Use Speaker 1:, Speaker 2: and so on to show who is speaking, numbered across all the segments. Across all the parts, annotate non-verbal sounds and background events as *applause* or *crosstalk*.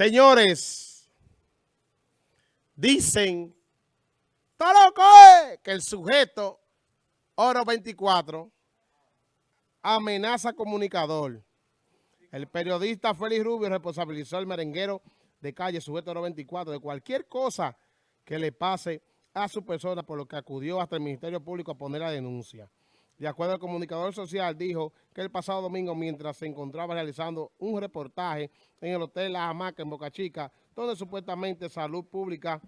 Speaker 1: Señores, dicen, todo loco que el sujeto Oro 24 amenaza comunicador. El periodista Félix Rubio responsabilizó al merenguero de calle sujeto Oro 24 de cualquier cosa que le pase a su persona, por lo que acudió hasta el Ministerio Público a poner la denuncia. De acuerdo al comunicador social, dijo que el pasado domingo, mientras se encontraba realizando un reportaje en el Hotel La Hamaca en Boca Chica, donde supuestamente Salud Pública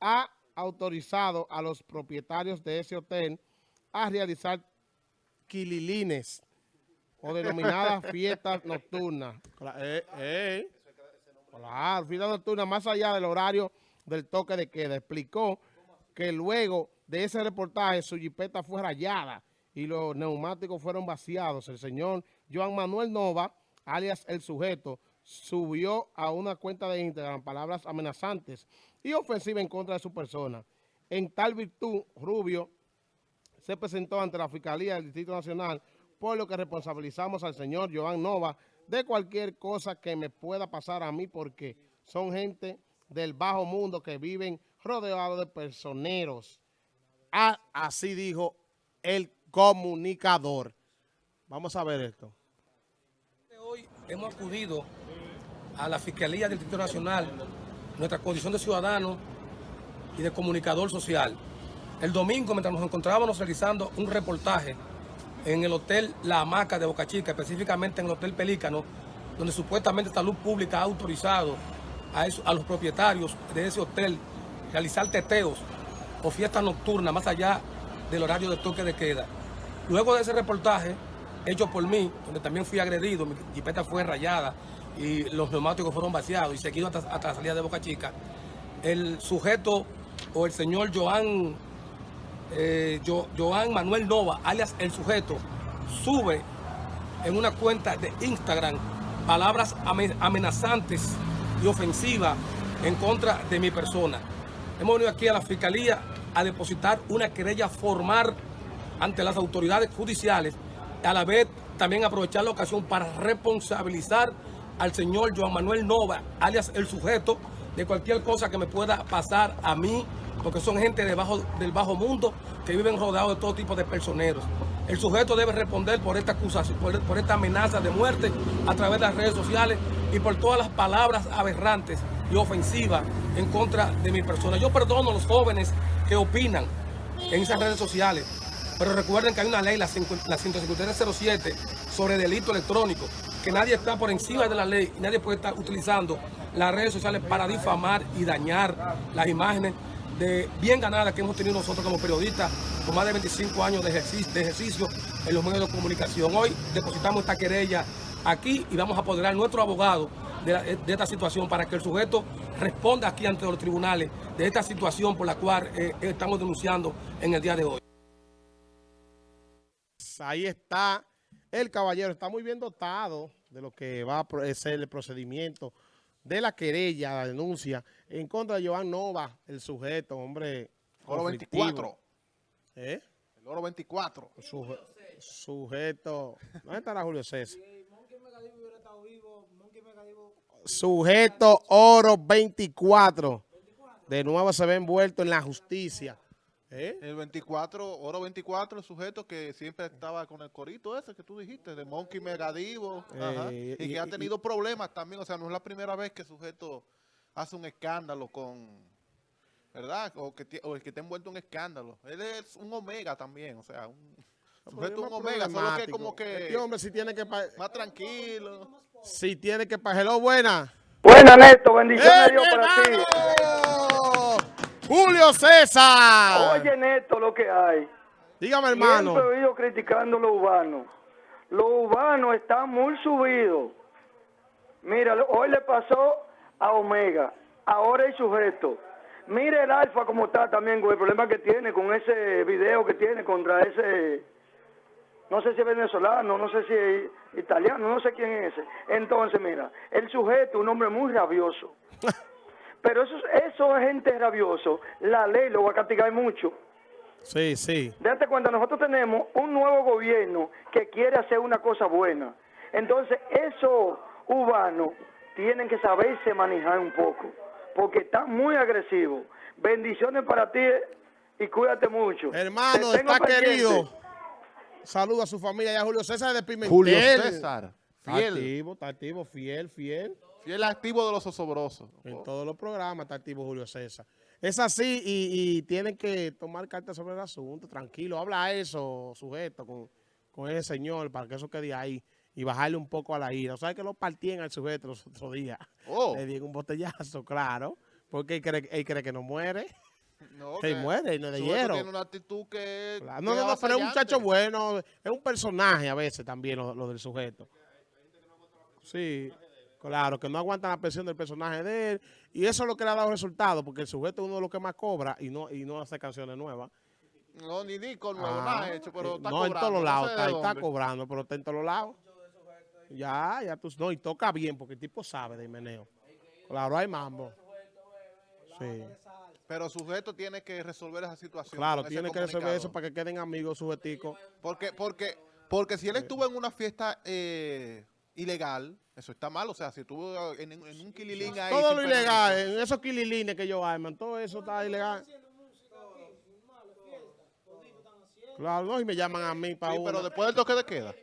Speaker 1: ha autorizado a los propietarios de ese hotel a realizar quililines o denominadas *laughs* fiestas nocturnas. Eh, eh. Claro, fiestas nocturnas más allá del horario del toque de queda. Explicó que luego de ese reportaje su jipeta fue rayada y los neumáticos fueron vaciados. El señor Joan Manuel Nova, alias El Sujeto, subió a una cuenta de Instagram palabras amenazantes y ofensivas en contra de su persona. En tal virtud, Rubio se presentó ante la Fiscalía del Distrito Nacional, por lo que responsabilizamos al señor Joan Nova de cualquier cosa que me pueda pasar a mí, porque son gente del bajo mundo que viven rodeados de personeros. Ah, así dijo el comunicador. Vamos a ver esto.
Speaker 2: Hoy hemos acudido a la Fiscalía del Distrito Nacional, nuestra condición de ciudadano y de comunicador social. El domingo, mientras nos encontrábamos realizando un reportaje en el Hotel La Hamaca de Boca Chica, específicamente en el Hotel Pelícano, donde supuestamente Salud Pública ha autorizado a, a los propietarios de ese hotel realizar teteos o fiestas nocturnas más allá del horario de toque de queda. Luego de ese reportaje, hecho por mí, donde también fui agredido, mi jipeta fue rayada y los neumáticos fueron vaciados y seguido hasta, la salida de Boca Chica, el sujeto o el señor Joan, eh, Joan Manuel Nova, alias el sujeto, sube en una cuenta de Instagram palabras amenazantes y ofensivas en contra de mi persona. Hemos venido aquí a la Fiscalía a depositar una querella formal ante las autoridades judiciales, a la vez también aprovechar la ocasión para responsabilizar al señor Joan Manuel Nova, alias el sujeto, de cualquier cosa que me pueda pasar a mí, porque son gente del bajo mundo que viven rodeados de todo tipo de personeros. El sujeto debe responder por esta acusación, por, esta amenaza de muerte a través de las redes sociales y por todas las palabras aberrantes y ofensivas en contra de mi persona. Yo perdono a los jóvenes que opinan en esas redes sociales, pero recuerden que hay una ley, la, 15307, sobre delito electrónico, que nadie está por encima de la ley y nadie puede estar utilizando las redes sociales para difamar y dañar las imágenes de bien ganadas que hemos tenido nosotros como periodistas con más de 25 años de ejercicio, en los medios de comunicación. Hoy depositamos esta querella aquí y vamos a apoderar a nuestro abogado de, esta situación para que el sujeto responda aquí ante los tribunales de esta situación por la cual eh, estamos denunciando en el día de hoy.
Speaker 1: Ahí está el caballero, está muy bien dotado de lo que va a ser el procedimiento de la querella, la denuncia en contra de Joan Nova, el sujeto, hombre.
Speaker 3: Oro 24.
Speaker 1: ¿Eh?
Speaker 3: El oro 24.
Speaker 1: sujeto. ¿Dónde estará Julio César? Sujeto Oro 24. De nuevo se ve envuelto en la justicia.
Speaker 3: ¿Eh? El 24, Oro 24, el sujeto que siempre estaba con el corito ese que tú dijiste, de Monkey Megadivo, eh, y, que ha tenido problemas también, o sea, no es la primera vez que el sujeto hace un escándalo con, ¿verdad? O que, o el que está envuelto en escándalo. Él es un omega también, o sea, un sujeto un omega, solo que como que...
Speaker 1: Este hombre si tiene que...
Speaker 3: Más tranquilo.
Speaker 1: Si tiene que... Hello, buena.
Speaker 4: Buena, Neto, bendiciones a Dios para ti.
Speaker 1: Julio César.
Speaker 4: Oye, Neto, lo que hay.
Speaker 1: Dígame, hermano.
Speaker 4: Siempre he oído criticando lo urbano. Lo urbano está muy subido. Mira, hoy le pasó a Omega. Ahora el sujeto. Mire el Alfa como está también con el problema que tiene con ese video que tiene contra ese no sé si es venezolano, no sé si es italiano, no sé quién es ese. Entonces, mira, el sujeto, un hombre muy rabioso. *laughs* Pero eso, eso es gente rabioso, la ley lo va a castigar mucho.
Speaker 1: Sí, sí.
Speaker 4: Date cuenta, nosotros tenemos un nuevo gobierno que quiere hacer una cosa buena. Entonces, eso urbano tienen que saberse manejar un poco, porque está muy agresivo. Bendiciones para ti y cuídate mucho.
Speaker 1: Hermano,
Speaker 4: Te
Speaker 1: está
Speaker 4: pendiente.
Speaker 1: querido. Saluda a su familia y a Julio César de Pimentel.
Speaker 3: Julio César,
Speaker 1: Está
Speaker 3: fiel,
Speaker 1: activo, está activo, fiel, fiel.
Speaker 3: Fiel activo de los osobrosos.
Speaker 1: En todos los programas está activo Julio César. Es así y, y tienen que tomar cartas sobre el asunto, tranquilo. Habla eso, sujeto, con, con ese señor para que eso quede ahí y bajarle un poco a la ira. O sea, que lo partían al sujeto los otros días.
Speaker 3: Oh,
Speaker 1: Le dieron un botellazo, claro, porque él cree, él cree que no muere.
Speaker 3: no, *laughs*
Speaker 1: Se
Speaker 3: que
Speaker 1: muere y no
Speaker 3: sujeto
Speaker 1: hiero.
Speaker 3: tiene una actitud que...
Speaker 1: Claro, No, no, no, pero es un muchacho bueno, es un personaje a veces también lo, lo del sujeto. Sí, claro, que no aguantan la presión del personaje de él y eso es lo que le ha dado resultado, porque el sujeto es uno de los que más cobra y no y no hace canciones nuevas.
Speaker 3: No, ni disco nuevo,
Speaker 1: Ah,
Speaker 3: nada hecho, pero
Speaker 1: eh,
Speaker 3: está
Speaker 1: no,
Speaker 3: cobrando.
Speaker 1: en todos los
Speaker 3: no
Speaker 1: lados, está, está cobrando, pero está en todos los lados. Ya, ya tú, no, y toca bien, porque el tipo sabe de meneo. Claro, hay mambo. Sí,
Speaker 3: Pero sujeto tiene que resolver esa situación.
Speaker 1: claro, tiene que resolver eso para que queden amigos sujeticos.
Speaker 3: Porque, porque, porque si él estuvo en una fiesta eh, ilegal, eso está mal. O sea, si estuvo en, en un kililín ahí.
Speaker 1: Todo lo ilegal, en esos kililines que ellos arman, todo eso está ilegal. Claro, no, y me llaman a mí para
Speaker 3: Sí, pero después del toque de queda.